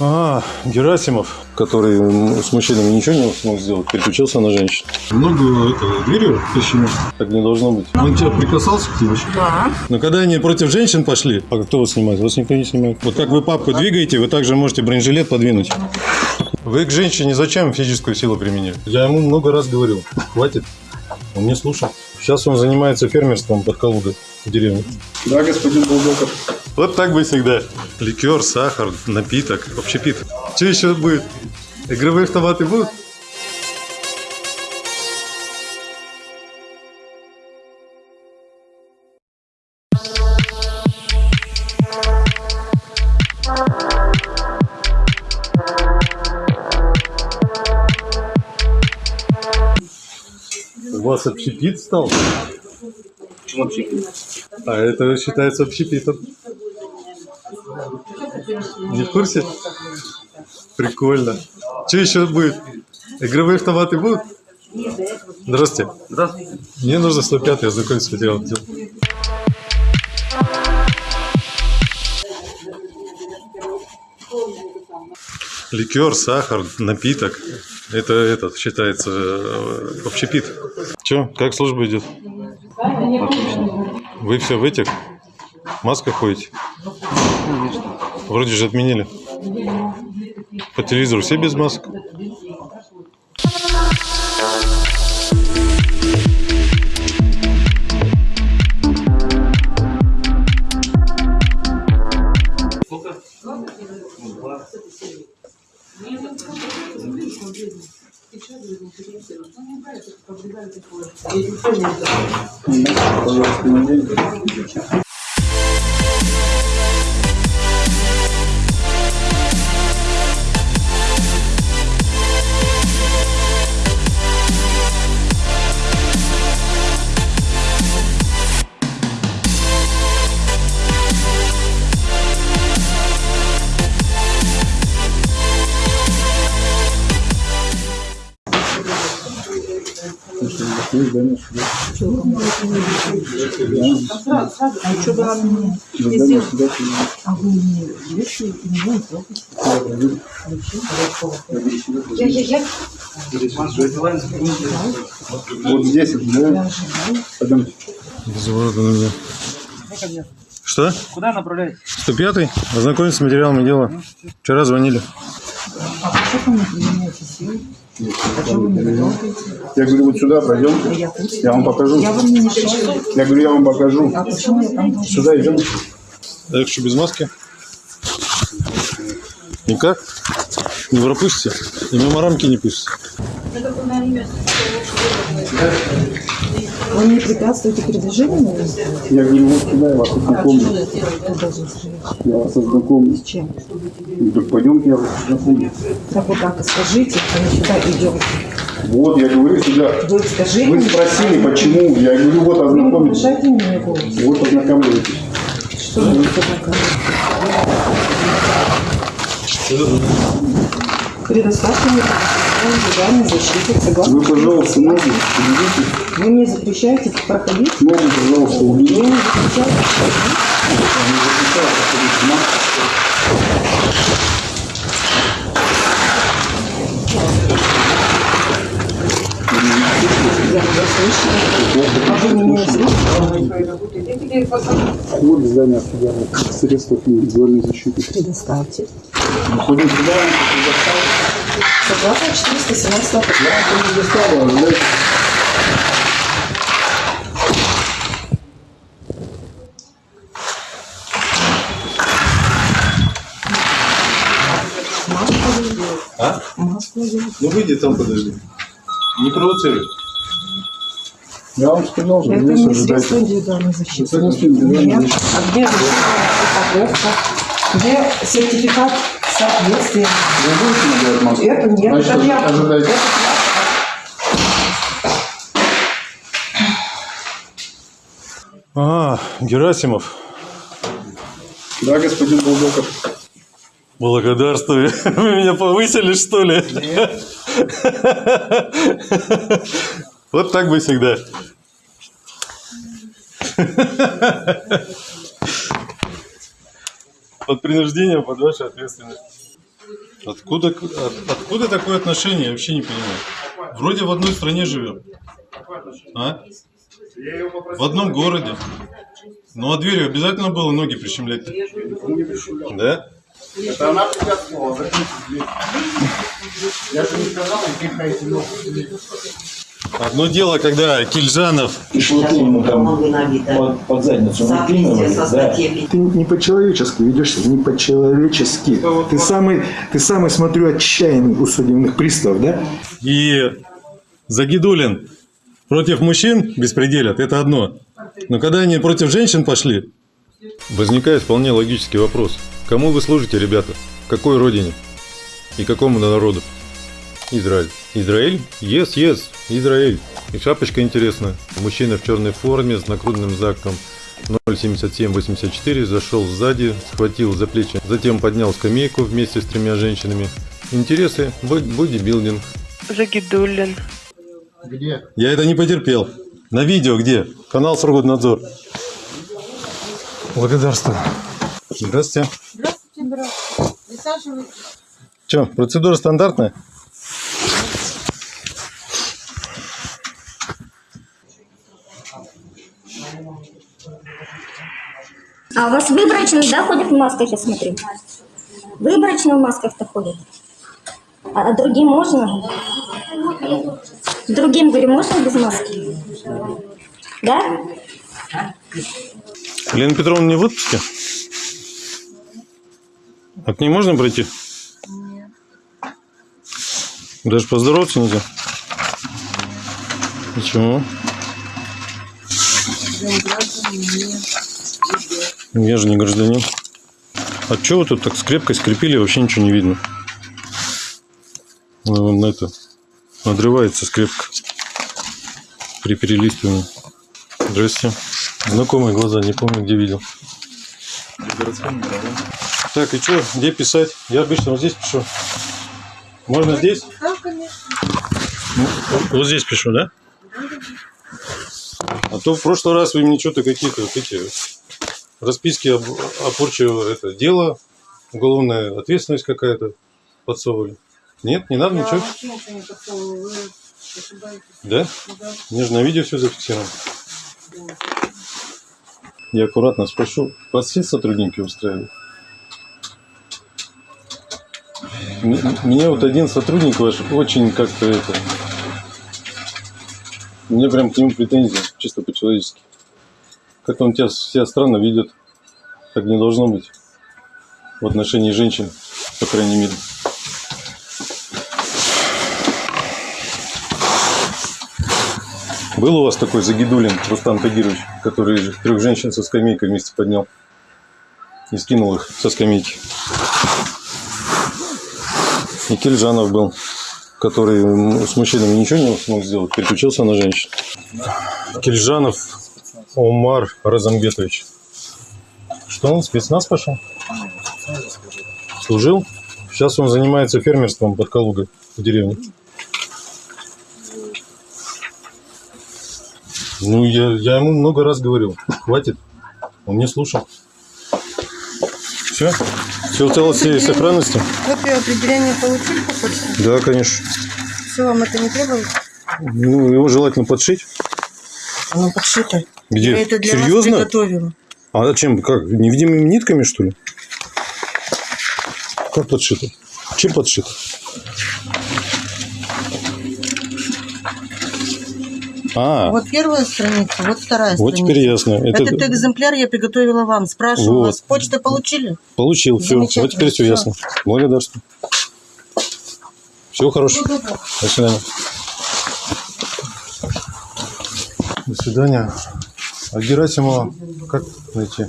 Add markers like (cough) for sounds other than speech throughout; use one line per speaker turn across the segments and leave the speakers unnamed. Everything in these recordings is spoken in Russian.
А, Герасимов, который с мужчинами ничего не смог сделать, переключился на женщин. Много этого дверью почему? Так не должно быть. Он тебя прикасался к тебе?
Да.
Но когда они против женщин пошли, а кто вас снимает? Вас никто не снимает. Вот как вы папку двигаете, вы также можете бронежилет подвинуть. Вы к женщине зачем физическую силу применили? Я ему много раз говорил. Хватит. Он не слушал. Сейчас он занимается фермерством под Калугой в деревне.
Да, господин Булдоков.
Вот так бы всегда. Ликер, сахар, напиток, общепит. Что еще будет? Игровые автоматы будут? У вас общепит стал?
Почему вообще?
А это считается общепитом. Не в курсе? Прикольно. Что еще будет? Игровые автоматы будут? Здравствуйте.
Здравствуйте.
Мне нужно 105 я знакомиться с материалом дел. Ликер, сахар, напиток. Это этот считается э, общепит. Че, как служба идет? Вы все в этих масках ходите? Вроде же отменили. По телевизору все без масок?
А что было мне? А вы вещи не будете? Я, я, я.
Вот здесь, да? Пойдемте.
Безводно, Что?
Куда направляете?
105 Ознакомиться с материалами дела. Вчера звонили.
А что ко мне применяете силы? А?
Я говорю, вот сюда пройдем.
Я
вам покажу.
Я вам не мешаю.
Я говорю, я вам покажу.
А почему я там должна?
Сюда идем.
А я что, без маски? Никак? Не пропустите? И мимо рамки не пустите?
Вы мне препятствуете передвижению?
Я вот сюда, я вас ознакомлю.
Сказать?
Я вас ознакомлю.
С чем?
Ну, Так пойдемте, я вас ознакомлю.
Так вот так и скажите, а мы сюда идем.
Вот, я говорю, сюда.
Вы скажите.
Вы спросили, почему. Я говорю, вот
Вы не
ознакомитесь.
повышайте мне голос.
Вот ознакомьтесь.
Что вы такое? Предоставьте мне задание защиты согласно.
Вы, пожалуйста, ноги уберите.
Вы мне запрещаете проходить?
Ноги, пожалуйста,
Вы
уберите.
мне запрещаете Я. А вы меня слышите?
Вот здание средств индивидуальной защиты.
Предоставьте.
Ходим сюда,
Согласно 417
я не.
Маску надевать.
А? Ну выйди там, подожди. Не провоцируй.
Я вам сказал, что
Это не средство индивидуальной защиты.
Средство индивидуальной защиты.
А где упаковка? Где сертификат соответствия?
Вы будете надевать маску?
Это нет,
Значит,
это я.
ожидайте.
А, Герасимов.
Да, господин Булдоков.
Благодарствую. (laughs) Вы меня повысили, что ли? Вот так бы всегда. Под принуждением, под вашей ответственность. Откуда, от- откуда такое отношение, я вообще не понимаю. Вроде в одной стране живем. А? В одном городе. Ну а дверью обязательно было ноги прищемлять? Да?
Это она препятствовала, закрыть дверь. Я же не сказал, пихайте ногу.
Одно дело, когда Кильжанов
вот именно там под, под задницу накинули, да.
Ты не по-человечески ведешься, не по-человечески. Ты самый, ты самый, смотрю, отчаянный у судебных приставов, да?
и Загидулин против мужчин беспределят, это одно. Но когда они против женщин пошли... Возникает вполне логический вопрос. Кому вы служите, ребята? Какой родине? И какому народу? Израиль. Израиль? Yes, yes, Израиль. И шапочка интересная. Мужчина в черной форме с нагрудным знаком 07784 зашел сзади, схватил за плечи, затем поднял скамейку вместе с тремя женщинами. Интересы, бо- бодибилдинг.
Загидулин.
Где?
Я это не потерпел. На видео где? Канал Срогоднадзор. Благодарствую. Здравствуйте.
Здравствуйте, здравствуйте. Присаживайтесь.
Че, процедура стандартная?
А у вас выборочно, да, ходят в масках, я смотрю? Выборочно в масках-то ходят. А, а другим можно? Другим, говорю, можно без маски? Да?
Лена Петровна не в отпуске? А к ней можно пройти?
Нет.
Даже поздороваться нельзя? Почему? Я же не гражданин. А что вы тут так скрепкой скрепили, вообще ничего не видно. Ну, вон на это надрывается скрепка при перелистывании. Здрасте. Знакомые глаза, не помню, где видел. Так, и что, где писать? Я обычно вот здесь пишу. Можно здесь?
Да, конечно.
Ну, Вот здесь пишу, да? А то в прошлый раз вы мне что-то какие-то вот эти расписки об, это дело, уголовная ответственность какая-то подсовывали. Нет, не надо
Я
ничего.
ничего не подсовываю.
Да?
Да.
Мне же на видео все зафиксировано. Я аккуратно спрошу, вас все сотрудники устраивают? Меня вот один сотрудник ваш очень как-то это... У меня прям к нему претензии, чисто по-человечески. Как-то он тебя себя странно ведет. Так не должно быть. В отношении женщин, по крайней мере. Был у вас такой Загидулин Рустам Тагирович, который трех женщин со скамейкой вместе поднял и скинул их со скамейки. И Кельжанов был, который с мужчинами ничего не смог сделать, переключился на женщин. Кельжанов Омар Разамбетович. Что он, спецназ пошел? Служил? Сейчас он занимается фермерством под Калугой в деревне. Ну, я, я ему много раз говорил. Хватит. Он не слушал. Все? Все в целости и сохранности?
Копию определения получили по почте?
Да, конечно.
Все, вам это не требуется?
Ну, его желательно подшить.
Оно подшито.
Где?
Я это для
Серьезно?
вас приготовила.
А чем? Как? Невидимыми нитками, что ли? Как подшито? Чем подшито? А,
Вот первая страница, вот вторая
вот
страница.
теперь ясно. Это
Этот экземпляр я приготовила вам. Спрашиваю
Вот.
вас, почту получили?
получил. Все. Вот теперь все
всё.
ясно. Благодарствую. Всего хорошего. До свидания. До свидания. А Герасимова как найти?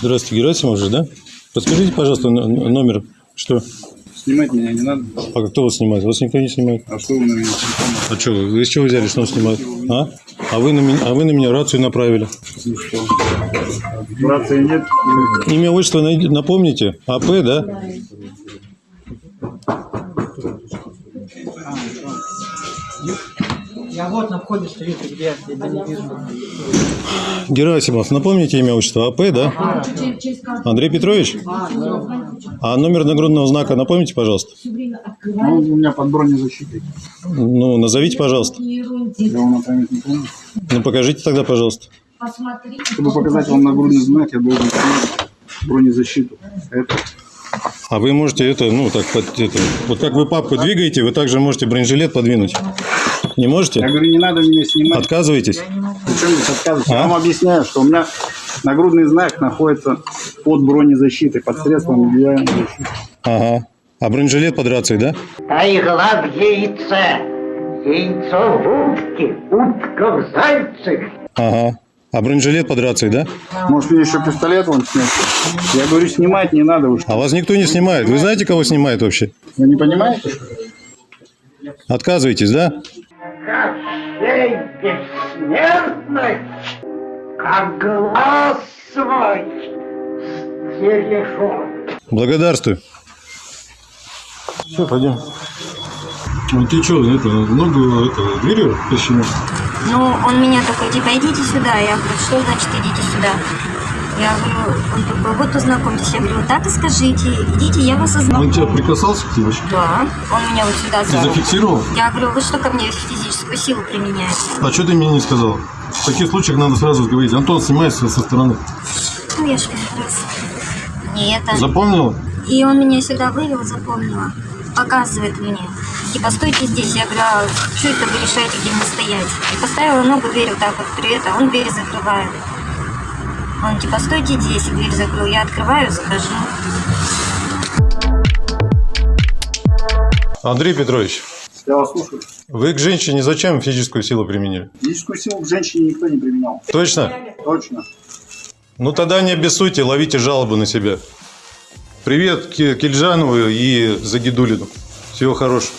Здравствуйте, Герасимов же, да? Подскажите, пожалуйста, номер. Что?
Снимать меня не надо.
А кто вас снимает? Вас никто не снимает.
А что вы на меня телефон?
А что, вы из чего взяли, что он снимает? А? А вы на меня, а вы на меня рацию направили.
Рации нет.
Имя, отчество напомните? АП, да?
Я вот на входе стою, ты где? Я тебя не вижу.
Герасимов, напомните имя отчество АП, да? Андрей Петрович? А номер нагрудного знака напомните, пожалуйста?
Ну, у меня под бронезащитой.
Ну, назовите, пожалуйста.
Я не помню.
Ну, покажите тогда, пожалуйста.
Чтобы показать вам нагрудный знак, я должен снять бронезащиту. Это
А вы можете это, ну, так, под, это, вот как вы папку двигаете, вы также можете бронежилет подвинуть. Не
Я
можете?
говорю, не надо меня снимать.
Отказываетесь?
Причем здесь отказываться? Я
А?
вам объясняю, что у меня нагрудный знак находится под бронезащитой, под средством индивидуальной защиты.
Ага. А бронежилет под рацией, да?
Айгла в яйце, яйцо в утке, утка в зайце.
Ага. А бронежилет под рацией, да?
Может, мне еще пистолет вон снять? Я говорю, снимать не надо. Что,
А вас никто не снимает. Вы знаете, кого снимает вообще?
вы не понимаете?
Отказываетесь, да?
Кощей бессмертный, как глаз свой стережет.
Благодарствую. Все, пойдем. Ну ты что, это, ногу это, дверью почему?
Ну, он меня такой, типа, идите сюда. Я говорю, что значит идите сюда? Я говорю, он такой, вот познакомьтесь. Я говорю, так и скажите, идите, я вас ознакомлю.
Он тебя прикасался к вообще?
Да, он меня вот сюда
Ты зафиксировал?
Я говорю, вы что ко мне физическую силу применяете?
А что ты мне не сказал? В таких случаях надо сразу говорить. Антон, снимайся со стороны.
Ну, я же раз не это.
Запомнил?
И он меня сюда вывел, запомнила. Показывает мне. Типа, стойте здесь. Я говорю, а что это вы решаете, где мне стоять? И поставила ногу, дверь вот так вот при это, он дверь закрывает. Он типа, стойте здесь, дверь закрыл. Я открываю, захожу.
Андрей Петрович,
Я вас слушаю.
вы к женщине зачем физическую силу применили?
Физическую силу к женщине никто не применял.
Точно?
Точно.
Ну тогда не обессудьте, ловите жалобы на себя. Привет Ки- Кильжанову и Загидулину. Всего хорошего.